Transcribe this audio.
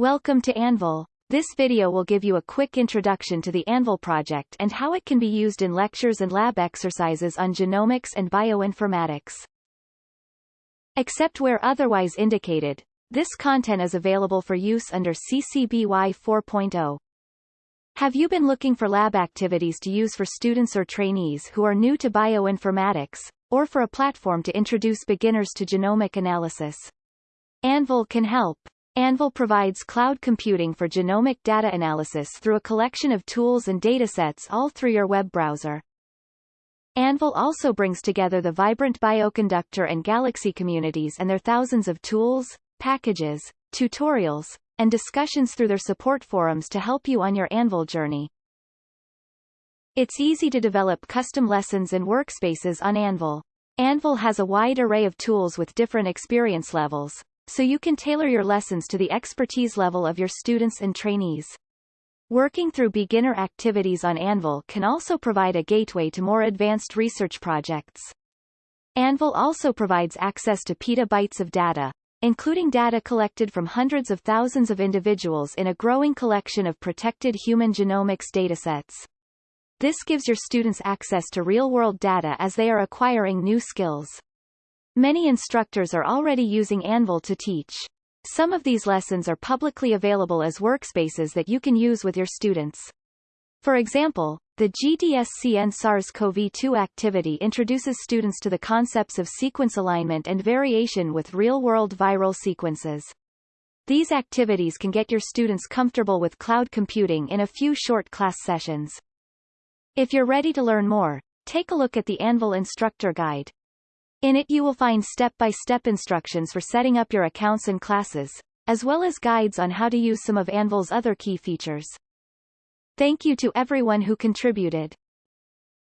Welcome to Anvil. This video will give you a quick introduction to the Anvil project and how it can be used in lectures and lab exercises on genomics and bioinformatics. Except where otherwise indicated, this content is available for use under CC BY 4.0. Have you been looking for lab activities to use for students or trainees who are new to bioinformatics, or for a platform to introduce beginners to genomic analysis? Anvil can help. Anvil provides cloud computing for genomic data analysis through a collection of tools and datasets all through your web browser. Anvil also brings together the vibrant Bioconductor and Galaxy communities and their thousands of tools, packages, tutorials, and discussions through their support forums to help you on your Anvil journey. It's easy to develop custom lessons and workspaces on Anvil. Anvil has a wide array of tools with different experience levels, so you can tailor your lessons to the expertise level of your students and trainees. Working through beginner activities on Anvil can also provide a gateway to more advanced research projects. Anvil also provides access to petabytes of data, including data collected from hundreds of thousands of individuals in a growing collection of protected human genomics datasets. This gives your students access to real-world data as they are acquiring new skills. Many instructors are already using Anvil to teach. Some of these lessons are publicly available as workspaces that you can use with your students. For example, the GDSCN SARS-CoV-2 activity introduces students to the concepts of sequence alignment and variation with real-world viral sequences. These activities can get your students comfortable with cloud computing in a few short class sessions. If you're ready to learn more, take a look at the Anvil Instructor Guide. In it you will find step-by-step -step instructions for setting up your accounts and classes, as well as guides on how to use some of Anvil's other key features. Thank you to everyone who contributed.